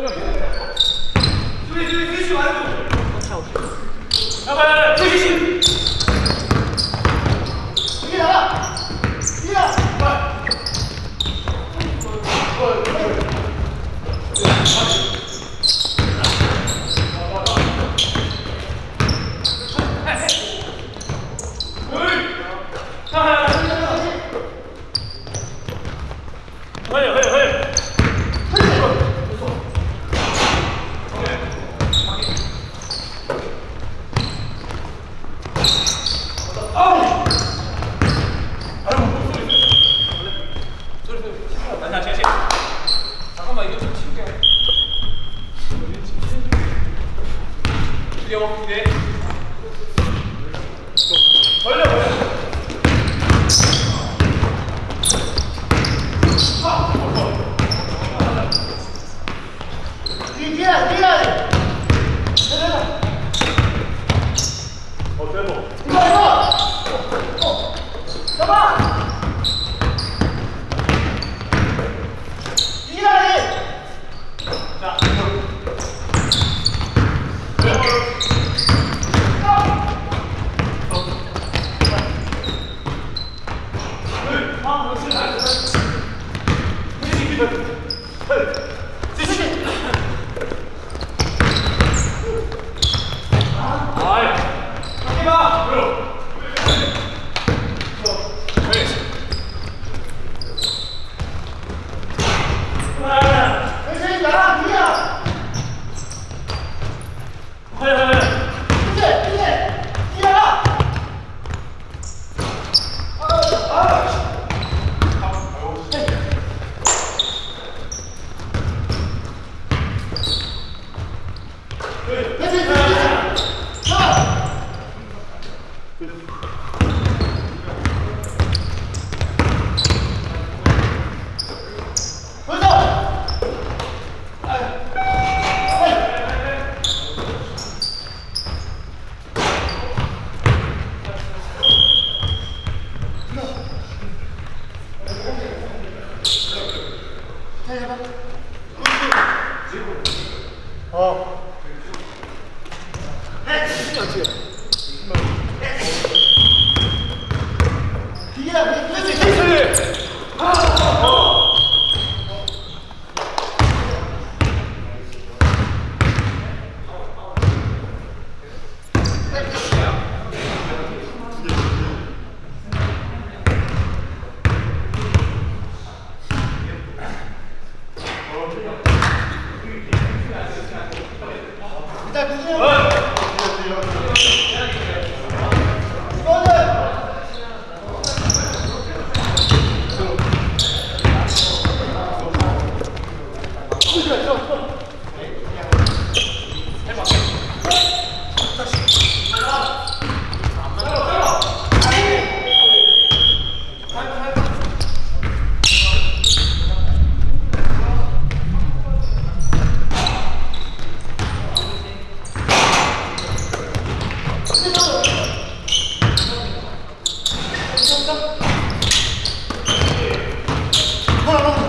아, Oh.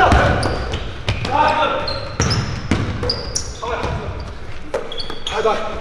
아, 이거. 성아. 나.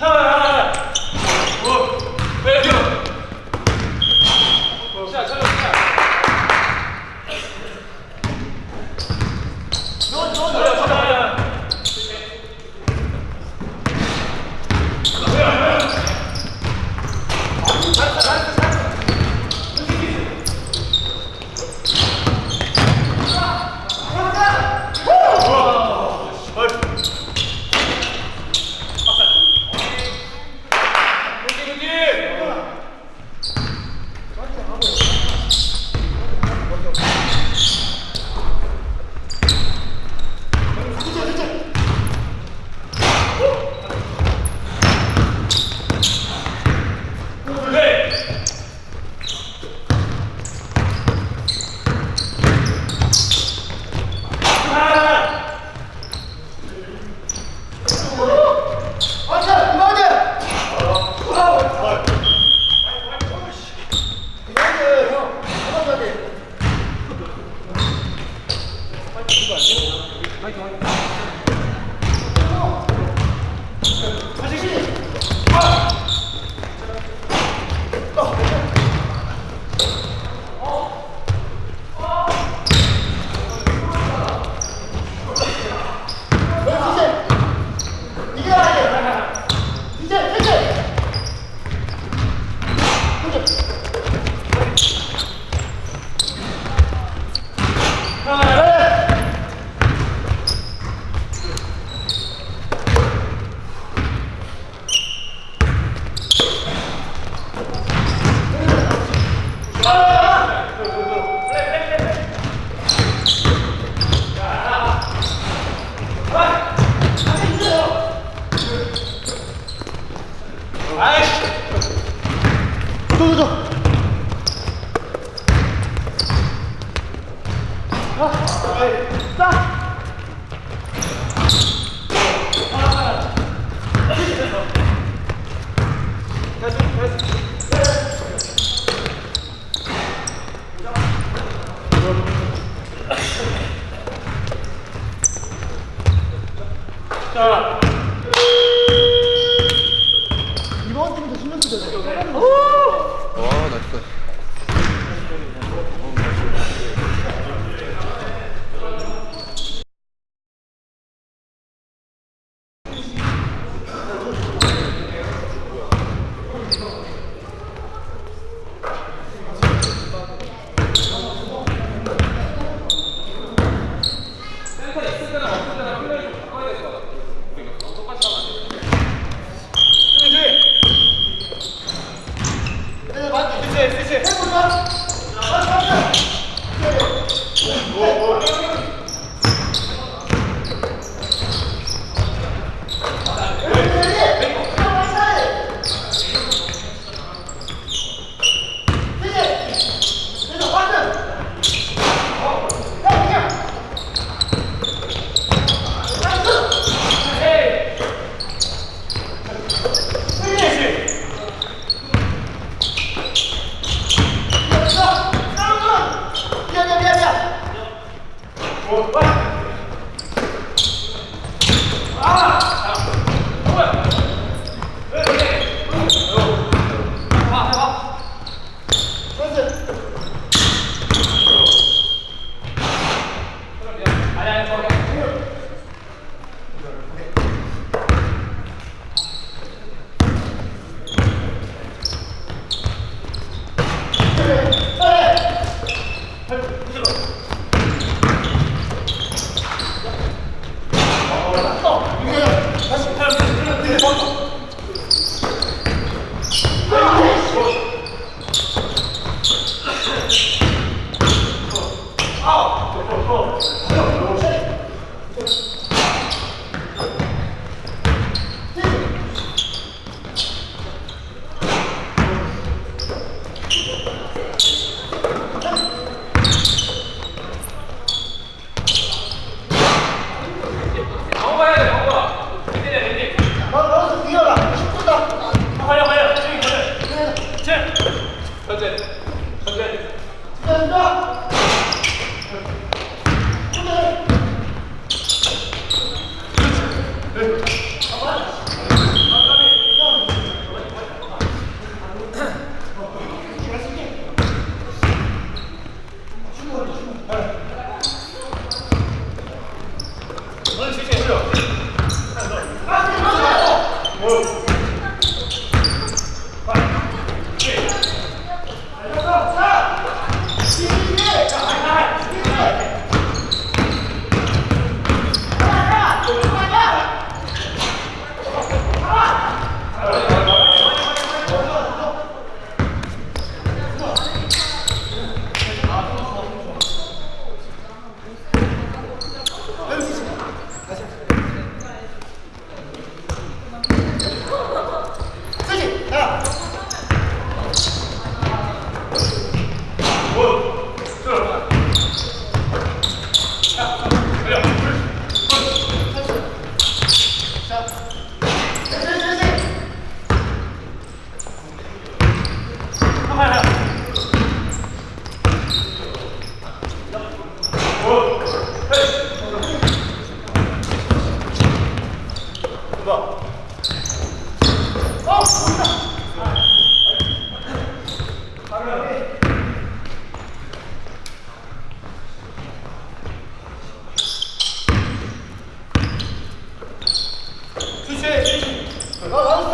Huh? 이번 팀도 신경 쓰죠. 천재 천천히 천천히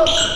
Oh!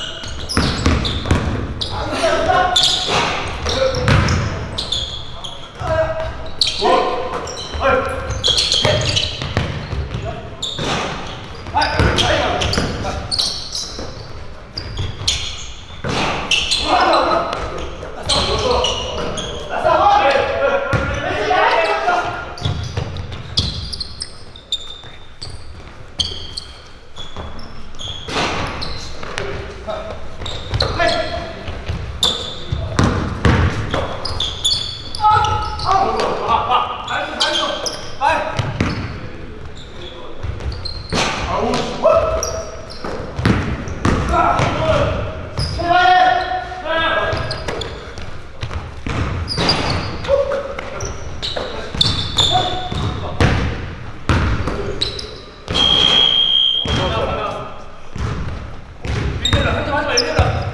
말려라.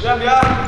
미안 미안.